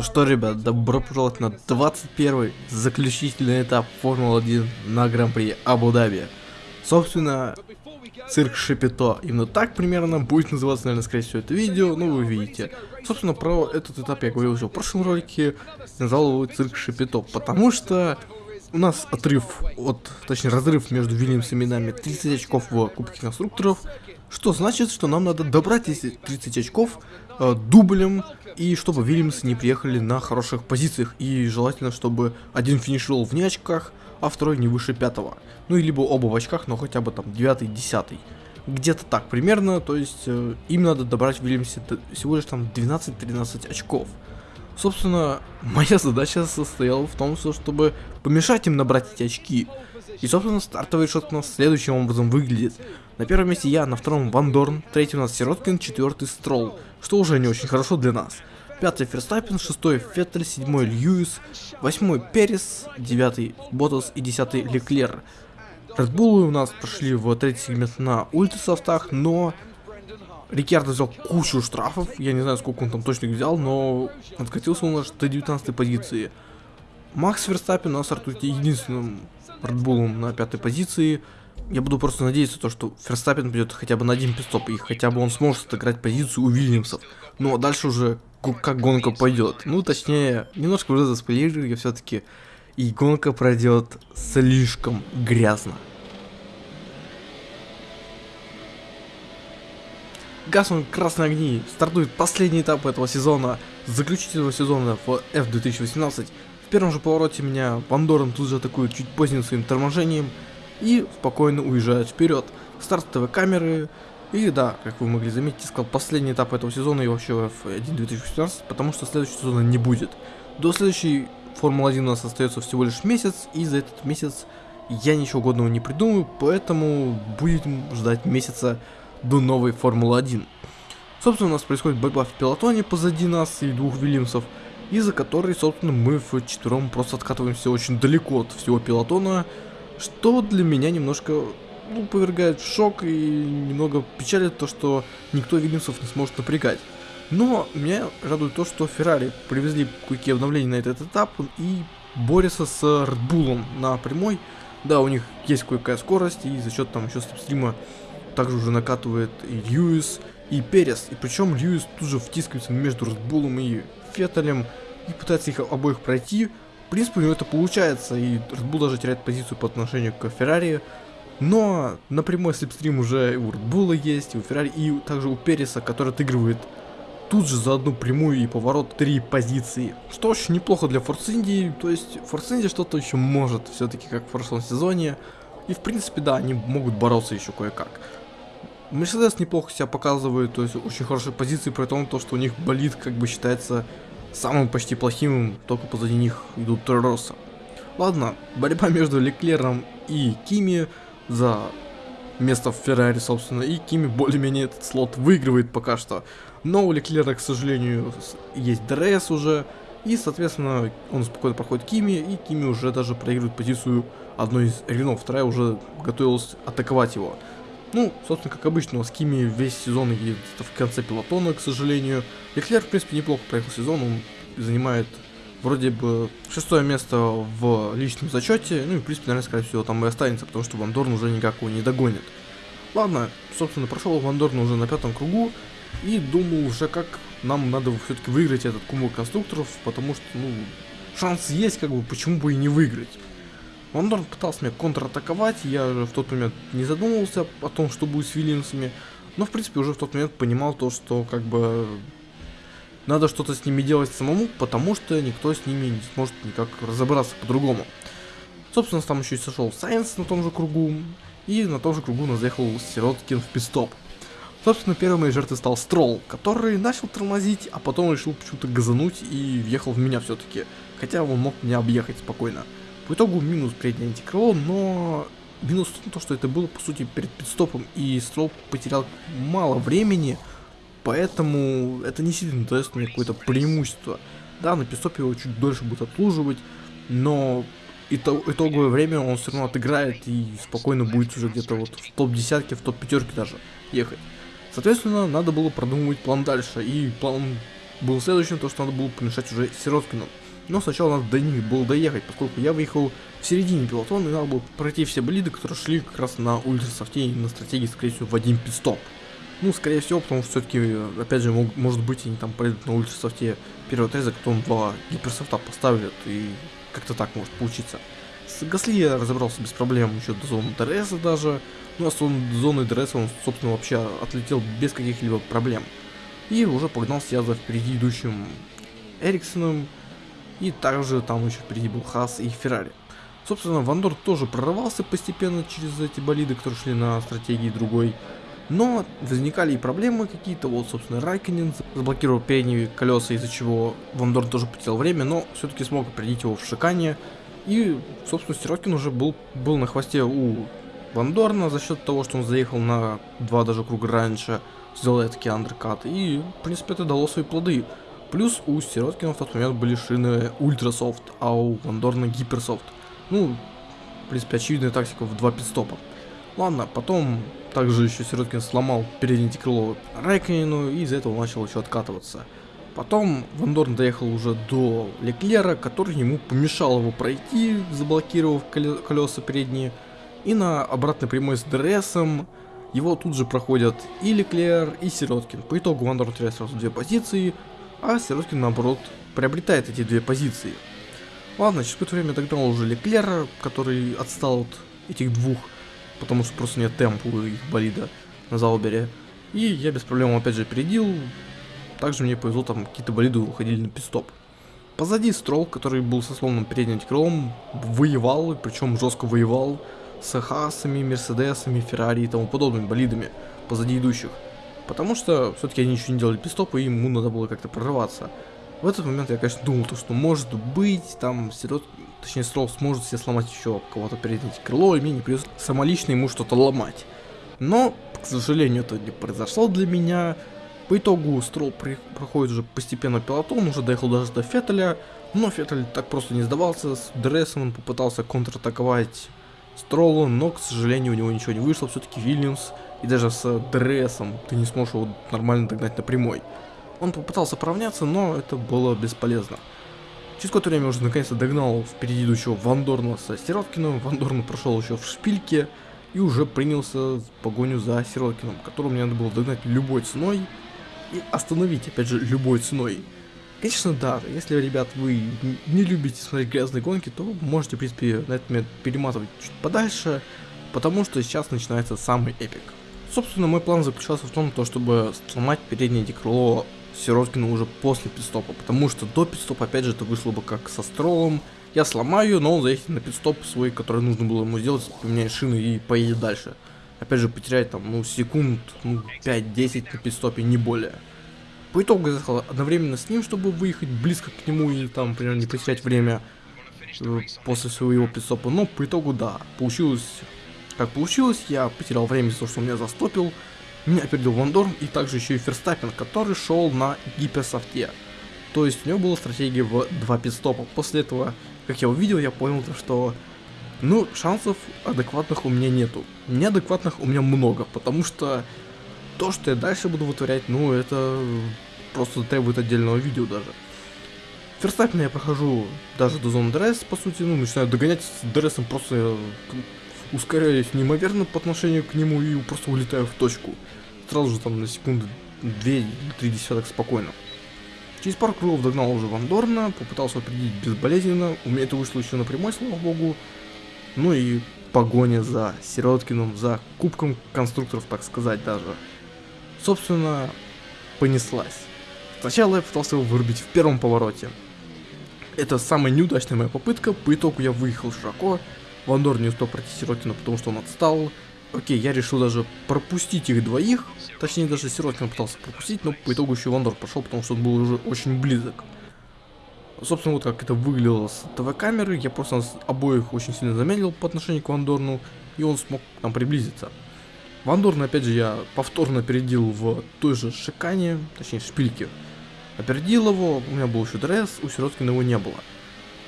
Ну что, ребят, добро пожаловать на 21 заключительный этап Формулы-1 на Гран-при Абу-Даби. Собственно, цирк Шапито. Именно так примерно будет называться, наверное, скорее всего, это видео, ну вы видите. Собственно, про этот этап я говорил уже в прошлом ролике, назвал его цирк Шапито, потому что у нас отрыв от, точнее разрыв между Вильямсами и нами 30 очков в Кубке Конструкторов, что значит, что нам надо добрать эти 30 очков э, дублем, и чтобы Вильямсы не приехали на хороших позициях, и желательно, чтобы один финишировал вне очках, а второй не выше пятого. Ну и либо оба в очках, но хотя бы там 9-10. Где-то так примерно, то есть э, им надо добрать в Вильямсе всего лишь там 12-13 очков. Собственно, моя задача состояла в том, чтобы помешать им набрать эти очки. И, собственно, стартовый шот у нас следующим образом выглядит. На первом месте я, на втором Ван Дорн, третий у нас Сироткин, четвертый Стролл, что уже не очень хорошо для нас. Пятый Ферстаппин, шестой Феттель, седьмой Льюис, восьмой Перес, девятый Ботас и десятый Леклер. Редбулы у нас прошли в третий сегмент на ультрасофтах, но Рикардо взял кучу штрафов, я не знаю, сколько он там точно их взял, но откатился он аж до 19 позиции. Макс Верстаппин у нас стартует единственным Редбулом на пятой позиции. Я буду просто надеяться, то, что Ферстаппин придет хотя бы на один пистоп, и хотя бы он сможет отыграть позицию у Вильямсов. Ну а дальше уже как гонка пойдет. Ну, точнее, немножко уже заспойлерю я все-таки. И гонка пройдет слишком грязно. Гаснут красные огни, стартует последний этап этого сезона, заключительного сезона в F2018. В первом же повороте меня Вандором тут же атакует чуть поздним своим торможением и спокойно уезжает вперед. Стартовые камеры, и да, как вы могли заметить, сказал последний этап этого сезона и вообще F1 2018, потому что следующего сезона не будет. До следующей Формулы-1 у нас остается всего лишь месяц, и за этот месяц я ничего годного не придумаю, поэтому будем ждать месяца до новой Формулы-1. Собственно, у нас происходит борьба в пилотоне позади нас и двух Вильямсов, из-за которой, собственно, мы в четвером просто откатываемся очень далеко от всего пилотона, что для меня немножко ну, повергает в шок и немного печалит то, что никто Вильямсов не сможет напрягать. Но меня радует то, что Феррари привезли кое-какие обновления на этот этап и борются с Red на прямой. Да, у них есть кое-какая скорость, и за счет там еще стрима также уже накатывает и Льюис, и Перес. И причем Льюис тут же втискивается между Red и Феттелем и пытается их обоих пройти. В принципе, у него это получается, и Red Bull даже теряет позицию по отношению к Феррари. Но на прямой слепстрим уже у Red Bull есть, и у Феррари, и также у Переса, который отыгрывает тут же за одну прямую и поворот три позиции. Что очень неплохо для Force Indy, то есть Force Indy что-то еще может, все-таки как в прошлом сезоне. И в принципе, да, они могут бороться еще кое-как. Мерседес неплохо себя показывает, то есть очень хорошие позиции, при том, то, что у них болит, как бы считается самым почти плохим, только позади них идут Торо Россо. Ладно, борьба между Леклером и Кими за место в Феррари, собственно, и Кими более-менее этот слот выигрывает пока что. Но у Леклера, к сожалению, есть ДРС уже, и, соответственно, он спокойно проходит Кими, и Кими уже даже проигрывает позицию одной из Рено, вторая уже готовилась атаковать его. Ну, собственно, как обычно, у Кими весь сезон едет в конце пилотона, к сожалению. Леклер, в принципе, неплохо проехал сезон, он занимает вроде бы шестое место в личном зачете, ну и, в принципе, наверное, скорее всего, там и останется, потому что Вандорн уже никак его не догонит. Ладно, собственно, прошел Вандорн уже на пятом кругу, и думал уже, как нам надо все-таки выиграть этот кубок конструкторов, потому что, ну, шанс есть, как бы, почему бы и не выиграть. Вандорн пытался меня контратаковать, я в тот момент не задумывался о том, что будет с Вильямсами, но, в принципе, уже в тот момент понимал то, что, как бы, надо что-то с ними делать самому, потому что никто с ними не сможет никак разобраться по-другому. Собственно, там еще и сошел Сайенс на том же кругу, и на том же кругу нас заехал Сироткин в пистоп. Собственно, первым моей жертвой стал Строл, который начал тормозить, а потом решил почему-то газануть и въехал в меня все-таки. Хотя он мог меня объехать спокойно. В итогу минус преднее антикрыло, но минус в том, что это было по сути перед пидстопом, и Строл потерял мало времени, поэтому это не сильно дает мне какое-то преимущество. Да, на пидстопе его чуть дольше будет отслуживать, но итоговое время он все равно отыграет и спокойно будет уже где-то вот в топ-десятке, в топ-пятерке даже ехать. Соответственно, надо было продумывать план дальше, и план был следующим, то что надо было помешать уже Сироткину. Но сначала надо до них было доехать, поскольку я выехал в середине пелотона, и надо было пройти все болиды, которые шли как раз на ультрасофте и на стратегии, скорее всего, в один пит-стоп. Ну, скорее всего, потому что все-таки, опять же, мог, может быть, они там пройдут на ультрасофте первый отрезок, потом два гиперсофта поставят, и как-то так может получиться. С Гасли я разобрался без проблем еще до зоны ДРС даже. Ну а с зоны ДРС он, собственно, вообще отлетел без каких-либо проблем. И уже погнался я за впереди идущим Эриксоном. И также там еще впереди был Хас и Феррари. Собственно, Вандор тоже прорывался постепенно через эти болиды, которые шли на стратегии другой. Но возникали и проблемы какие-то, вот, собственно, Райконин заблокировал передние колеса, из-за чего Вандор тоже потерял время, но все-таки смог определить его в шикане. И, собственно, Сироткин уже был, был на хвосте у Вандорна за счет того, что он заехал на два даже круга раньше, сделал такие андеркаты, и, в принципе, это дало свои плоды. Плюс у Сироткина в тот момент были шины Ультрасофт, а у Вандорна Гиперсофт. Ну, в принципе, очевидная тактика в два пит-стопа. Ладно, потом также еще Сироткин сломал переднее крыло Райкконену и из-за этого начал еще откатываться. Потом Вандорн доехал уже до Леклера, который ему помешал его пройти, заблокировав колеса передние. И на обратной прямой с ДРСом его тут же проходят и Леклер, и Сироткин. По итогу Вандорн теряет сразу две позиции, а Сироткин наоборот приобретает эти две позиции. Ладно, через какое-то время догнал уже Леклера, который отстал от этих двух, потому что просто нет темпа у их болида на Заубере. И я без проблем опять же опередил, также мне повезло, там какие-то болиды уходили на пистоп. Позади Строл, который был со сломанным передним крылом, воевал, причем жестко воевал, с Хасами, Мерседесами, Феррари и тому подобными болидами позади идущих. Потому что все-таки они еще не делали пистоп, и ему надо было как-то прорываться. В этот момент я, конечно, думал, то, что может быть, там, Сирот, точнее, Строл сможет себе сломать еще кого-то переднее крыло, и мне не придется самолично ему что-то ломать. Но, к сожалению, это не произошло для меня. По итогу Строл при, проходит уже постепенно пилотон, уже доехал даже до Феттеля, но Феттель так просто не сдавался, с Дресом он попытался контратаковать Стролла, но, к сожалению, у него ничего не вышло, все-таки Вильямс, и даже с Дресом ты не сможешь его нормально догнать на прямой. Он попытался поравняться, но это было бесполезно. Через какое-то время уже наконец-то догнал впереди идущего Вандорна со Сироткиным, Вандорн прошел еще в шпильке, и уже принялся в погоню за Сироткиным, которого мне надо было догнать любой ценой, и остановить, опять же, любой ценой. Конечно, да, если, ребят, вы не любите смотреть грязные гонки, то можете, в принципе, на этот момент перематывать чуть подальше, потому что сейчас начинается самый эпик. Собственно, мой план заключался в том, то, чтобы сломать переднее крыло Сироткина уже после пидстопа, потому что до пидстопа, опять же, это вышло бы как со стролом. Я сломаю, но он заедет на пидстоп свой, который нужно было ему сделать, поменяет шины и поедет дальше опять же, потерять там, ну, секунд, ну, 5-10 на пидстопе, не более. По итогу я заехал одновременно с ним, чтобы выехать близко к нему и там, например, не потерять время э, после своего пидстопа. Но по итогу, да, получилось как получилось. Я потерял время из-за того, что он меня застопил. Меня опередил Вандорн и также еще и Ферстаппин, который шел на гиперсофте. То есть у него была стратегия в два пидстопа. После этого, как я увидел, я понял, что ну, шансов адекватных у меня нету. Неадекватных у меня много, потому что то, что я дальше буду вытворять, ну, это просто требует отдельного видео даже. Ферстаппена я прохожу даже до зоны ДРС, по сути, ну, начинаю догонять с ДРСом, просто ускоряюсь неимоверно по отношению к нему и просто улетаю в точку. Сразу же там на секунды 2-3 десяток спокойно. Через пару кругов догнал уже Вандорна, попытался опередить безболезненно, у меня это вышло еще на прямой, слава богу. Ну и погоня за Сироткиным, за кубком конструкторов, так сказать даже. Собственно, понеслась. Сначала я пытался его вырубить в первом повороте. Это самая неудачная моя попытка, по итогу я выехал широко, Вандор не успел пройти Сироткина, потому что он отстал. Окей, я решил даже пропустить их двоих, точнее даже Сироткина пытался пропустить, но по итогу еще Вандор пошел, потому что он был уже очень близок. Собственно, вот как это выглядело с ТВ-камеры. Я просто обоих очень сильно замедлил по отношению к Вандорну, и он смог нам приблизиться. Вандорна, опять же, я повторно опередил в той же шикане, точнее, шпильке. Опередил его, у меня был еще дресс, у Сироткина его не было.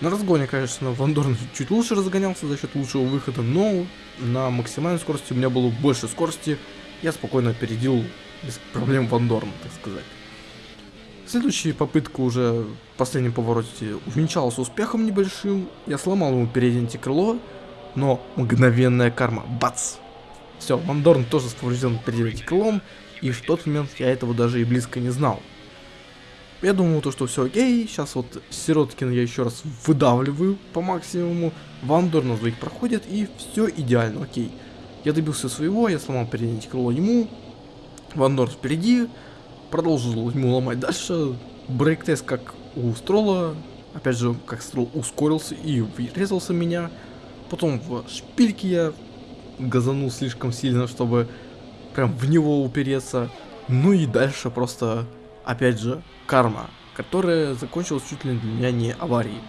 На разгоне, конечно, Вандорн чуть лучше разгонялся за счет лучшего выхода, но на максимальной скорости у меня было больше скорости, я спокойно опередил без проблем Вандорна, так сказать. Следующая попытка уже в последнем повороте увенчалась успехом небольшим. Я сломал ему переднее антикрыло, но мгновенная карма. Бац! Все, Вандорн тоже поврежденным передним антикрылом, и в тот момент я этого даже и близко не знал. Я думал, то, что все окей, сейчас вот Сироткин я еще раз выдавливаю по максимуму, Вандор на двоих проходит, и все идеально, окей. Я добился своего, я сломал переднее крыло ему, Вандор впереди, продолжил ему ломать дальше, брейк-тест как у Строла, опять же, как Строл ускорился и врезался меня, потом в шпильке я газанул слишком сильно, чтобы прям в него упереться, ну и дальше просто, опять же, карма, которая закончилась чуть ли для меня не аварией.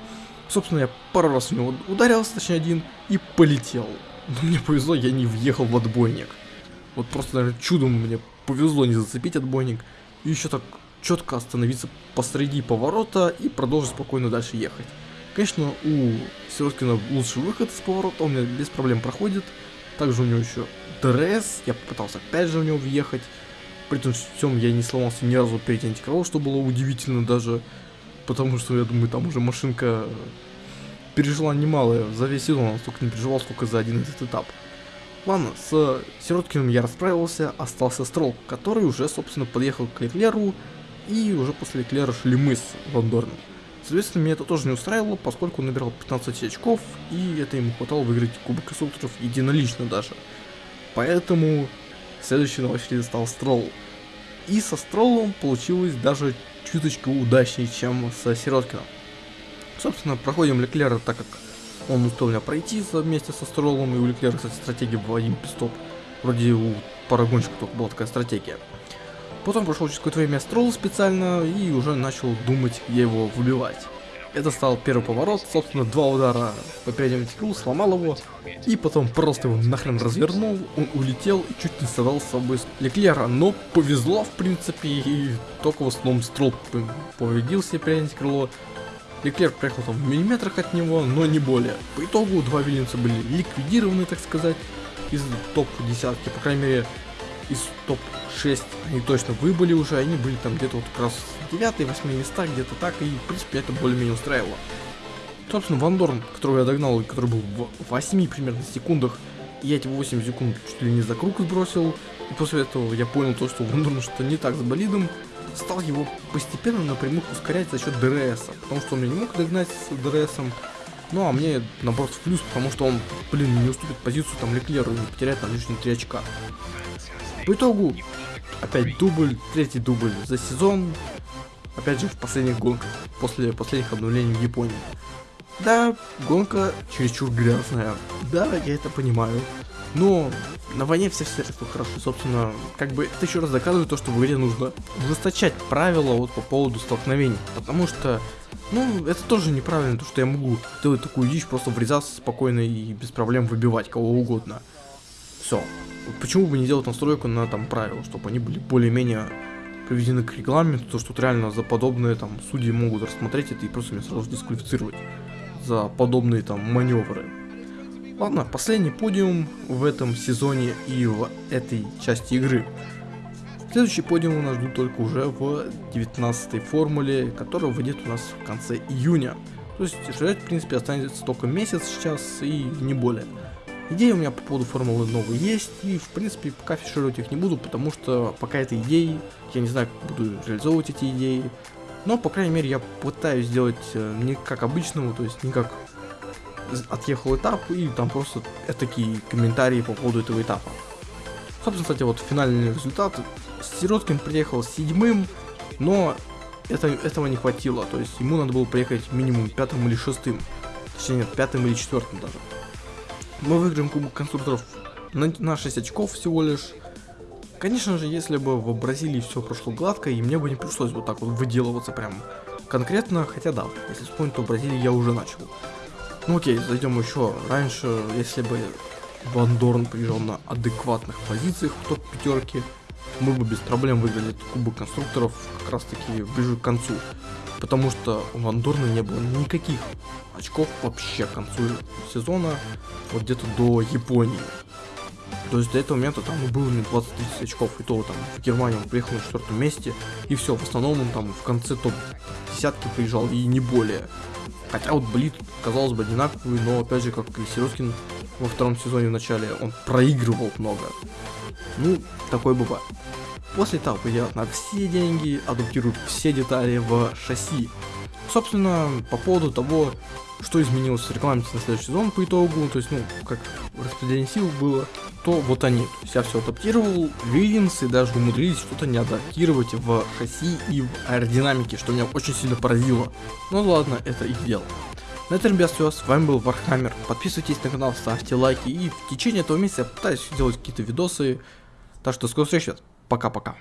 Собственно, я пару раз в него ударился, точнее один, и полетел. Но мне повезло, я не въехал в отбойник. Вот просто, наверное, чудом мне повезло не зацепить отбойник. И еще так четко остановиться посреди поворота и продолжить спокойно дальше ехать. Конечно, у Сироткина лучший выход из поворота, он меня без проблем проходит. Также у него еще ДРС, я попытался опять же в него въехать. При этом всем я не сломался ни разу перед антикрылом, что было удивительно даже. Потому что, я думаю, там уже машинка пережила немалое за весь сезон, он столько не переживал, сколько за один этот этап. Ладно, с Сироткиным я расправился, остался Строл, который уже, собственно, подъехал к Леклеру, и уже после Леклера шли мы с Вандорном. Соответственно, меня это тоже не устраивало, поскольку он набирал 15 очков, и это ему хватало выиграть Кубок конструкторов единолично даже. Поэтому Следующий на очереди стал Стролл. И со Строллом получилось даже чуточку удачнее, чем со Сироткиным. Собственно, проходим Леклера, так как он успел меня пройти вместе со Строллом, и у Леклера, кстати, стратегия была один пистоп. Вроде у парагончика только была такая стратегия. Потом прошел через какое-то время Стролл специально, и уже начал думать, где его выбивать. Это стал первый поворот, собственно, два удара по переднему стеклу, сломал его, и потом просто его нахрен развернул, он улетел и чуть не совал с собой Леклера, но повезло, в принципе, и только в основном Строл повредил себе переднее крыло. Леклер приехал там в миллиметрах от него, но не более. По итогу два Вильямса были ликвидированы, так сказать, из топ-десятки, по крайней мере, из топ-6 они точно выбыли уже, они были там где-то вот как раз 9-8 места, где-то так, и в принципе это более-менее устраивало. Собственно, Вандорн, которого я догнал, который был в 8 примерно секундах, я эти 8 секунд чуть ли не за круг сбросил, и после этого я понял то, что Вандорн что-то не так с болидом, стал его постепенно на прямую ускорять за счет ДРС, потому что он меня не мог догнать с ДРСом, ну а мне наоборот в плюс, потому что он, блин, не уступит позицию там Леклеру и не потеряет там лишние 3 очка. По итогу, опять дубль, третий дубль за сезон, опять же в последних гонках, после последних обновлений в Японии. Да, гонка чересчур грязная, да, я это понимаю, но на войне все средства хорошо, собственно, как бы это еще раз доказывает то, что в игре нужно ужесточать правила вот по поводу столкновений, потому что, ну, это тоже неправильно, то, что я могу делать такую дичь, просто врезаться спокойно и без проблем выбивать кого угодно. Все, почему бы не делать настройку на там правила, чтобы они были более-менее приведены к регламенту, то что тут реально за подобные там судьи могут рассмотреть это и просто меня сразу дисквалифицировать за подобные там маневры. Ладно, последний подиум в этом сезоне и в этой части игры. Следующий подиум у нас ждут только уже в 19 формуле, которая выйдет у нас в конце июня. То есть ждать, в принципе, останется только месяц сейчас и не более. Идеи у меня по поводу формулы новой есть, и в принципе пока фишировать их не буду, потому что пока это идеи, я не знаю, как буду реализовывать эти идеи. Но, по крайней мере, я пытаюсь сделать э, не как обычного, то есть не как отъехал этап, и там просто такие комментарии по поводу этого этапа. Собственно, кстати, вот финальный результат. Сироткин приехал седьмым, но это, этого не хватило, то есть ему надо было приехать минимум пятым или шестым. Точнее, нет, пятым или четвертым даже. Мы выиграем Кубок конструкторов на, на 6 очков всего лишь. Конечно же, если бы в Бразилии все прошло гладко, и мне бы не пришлось вот так вот выделываться прям конкретно, хотя да, если вспомнить, то в Бразилии я уже начал. Ну окей, зайдем еще раньше, если бы Ван Дорн приезжал на адекватных позициях в топ пятерке, мы бы без проблем выиграли Кубок конструкторов как раз таки ближе к концу потому что у Вандорна не было никаких очков вообще к концу сезона, вот где-то до Японии. То есть до этого момента там ну, было не 20-30 очков, и то там в Германию он приехал на четвертом месте, и все, в основном он там в конце топ десятки приезжал, и не более. Хотя вот Блит, казалось бы, одинаковый, но опять же, как и Сироскин во втором сезоне в начале, он проигрывал много. Ну, такое бывает. После этапа делают на все деньги, адаптируют все детали в шасси. Собственно, по поводу того, что изменилось в регламенте на следующий сезон по итогу, то есть, ну, как распределение сил было, то вот они. То есть я все адаптировал, Вильямс и даже умудрились что-то не адаптировать в шасси и в аэродинамике, что меня очень сильно поразило. Ну ладно, это их дело. На этом, ребят, все. С вами был Вархаммер. Подписывайтесь на канал, ставьте лайки. И в течение этого месяца я пытаюсь делать какие-то видосы. Так что скоро встречи. Пока-пока.